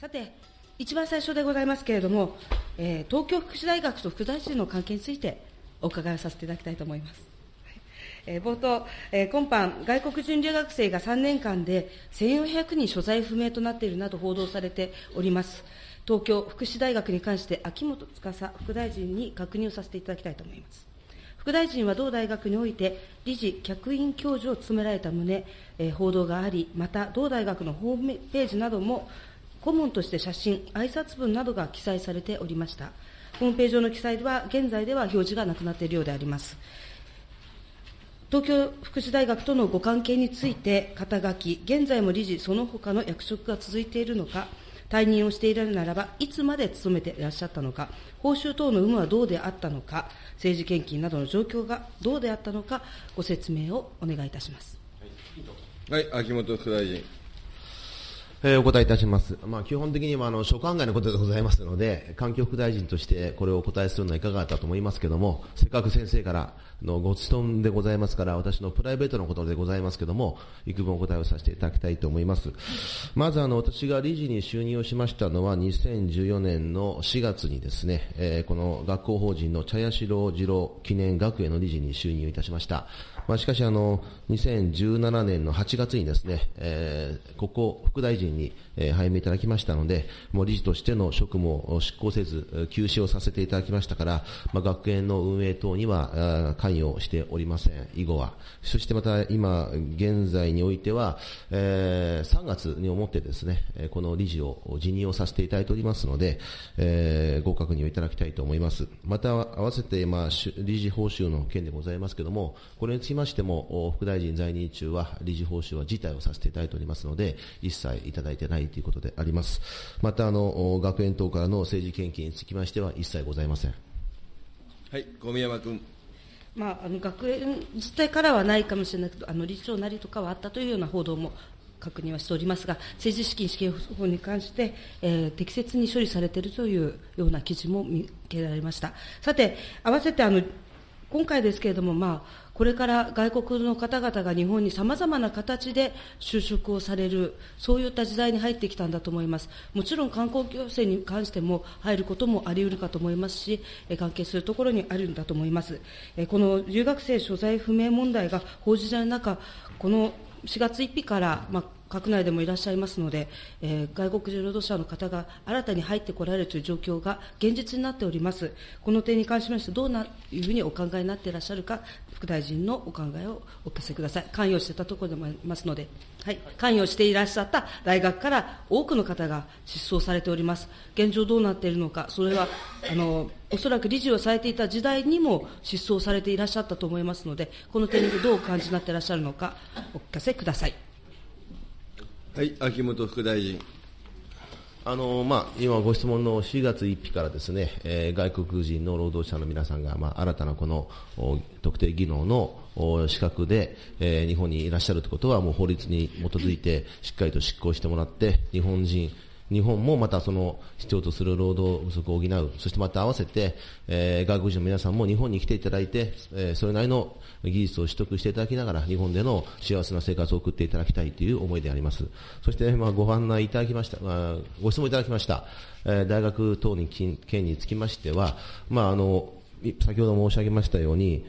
さて、一番最初でございますけれども、えー、東京福祉大学と副大臣の関係についてお伺いをさせていただきたいと思います。えー、冒頭、えー、今般、外国人留学生が3年間で1400人所在不明となっているなど報道されております。東京福祉大学に関して秋元司副大臣に確認をさせていただきたいと思います。副大臣は同大学において理事、客員教授を務められた旨、えー、報道があり、また同大学のホームページなども顧問として写真、挨拶文などが記載されておりました。ホームページ上の記載では、現在では表示がなくなっているようであります。東京福祉大学とのご関係について、肩書き、現在も理事、その他の役職が続いているのか、退任をしているならば、いつまで勤めていらっしゃったのか、報酬等の有無はどうであったのか、政治献金などの状況がどうであったのか、ご説明をお願いいたします。はい、秋元副大臣。えー、お答えいたします。まあ、基本的にはあの所管外のことでございますので、環境副大臣としてこれをお答えするのはいかがだったと思いますけども、せっかく先生からのご質問でございますから、私のプライベートのことでございますけども、幾分お答えをさせていただきたいと思います。まずあの、私が理事に就任をしましたのは、2014年の4月にですね、えー、この学校法人の茶屋四郎次郎記念学園の理事に就任をいたしました。まあ、しかしあの、2017年の8月にですね、えー、ここ副大臣に、えー、拝命いただきましたので、もう理事としての職務を執行せず、休止をさせていただきましたから、まあ、学園の運営等には関与しておりません、以後は。そしてまた今、現在においては、えー、3月に思ってですね、この理事を辞任をさせていただいておりますので、えー、ご確認をいただきたいと思います。また、合わせて、まあ、理事報酬の件でございますけれども、これにつきましても、副大臣在任中は理事報酬は辞退をさせていただいておりますので、一切いただいてないということであります。また、あの、学園等からの政治献金につきましては一切ございません。はい、小宮山君。まあ、あの学園自体からはないかもしれないけど、あの理事長なりとかはあったというような報道も確認はしておりますが、政治資金支給法に関して、えー、適切に処理されているというような記事も見受けられました。さて、合わせてあの今回ですけれども、まあ、これから外国の方々が日本にさまざまな形で就職をされる、そういった時代に入ってきたんだと思います。もちろん観光行政に関しても入ることもありうるかと思いますし、関係するところにあるんだと思います。この留学生所在不明問題が報じられる中、この4月1日から、まあ、閣内でもいらっしゃいますので、えー、外国人労働者の方が新たに入ってこられるという状況が現実になっております。この点に関しまして、どうないうふうにお考えになっていらっしゃるか、副大臣のお考えをお聞かせください。関与していたところでもありますので、はい、関与していらっしゃった大学から多くの方が失踪されております。現状どうなっているのか、それは、あの、おそらく理事をされていた時代にも失踪されていらっしゃったと思いますので、この点でどうお感じになっていらっしゃるのか、お聞かせください。はい、秋元副大臣。あのまあ、今、ご質問の4月1日からですね、えー、外国人の労働者の皆さんが、まあ、新たなこの特定技能の資格で、えー、日本にいらっしゃるということは、もう法律に基づいてしっかりと執行してもらって、日本人、日本もまたその必要とする労働不足を補う、そしてまた合わせて、えー、外国人の皆さんも日本に来ていただいて、えー、それなりの技術を取得していただきながら、日本での幸せな生活を送っていただきたいという思いであります。そして、まあ、ご案内いただきました、まあ、ご質問いただきました、えー、大学等に件につきましては、まあ、あの、先ほど申し上げましたように、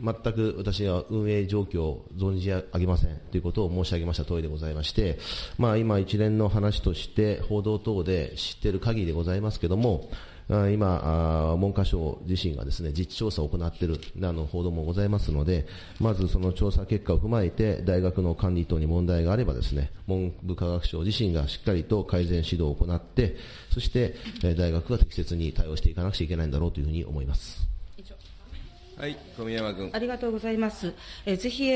全く私は運営状況を存じ上げませんということを申し上げました通りでございまして、まあ、今、一連の話として報道等で知っている限りでございますけども、今、文科省自身がですね、実地調査を行っているあの報道もございますので、まずその調査結果を踏まえて、大学の管理等に問題があればですね、文部科学省自身がしっかりと改善指導を行って、そして大学が適切に対応していかなくちゃいけないんだろうというふうに思います。はい、小宮山君。ありがとうございます。えぜひ、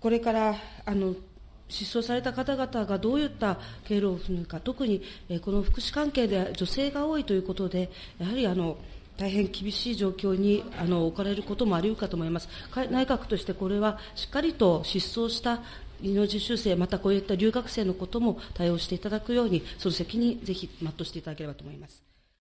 これからあの失踪された方々がどういった経路を踏むか、特に、えこの福祉関係で女性が多いということで、やはりあの大変厳しい状況にあの置かれることもあり得るかと思います。内閣としてこれはしっかりと失踪した技能実習生、またこういった留学生のことも対応していただくように、その責任、ぜひ全うしていただければと思います。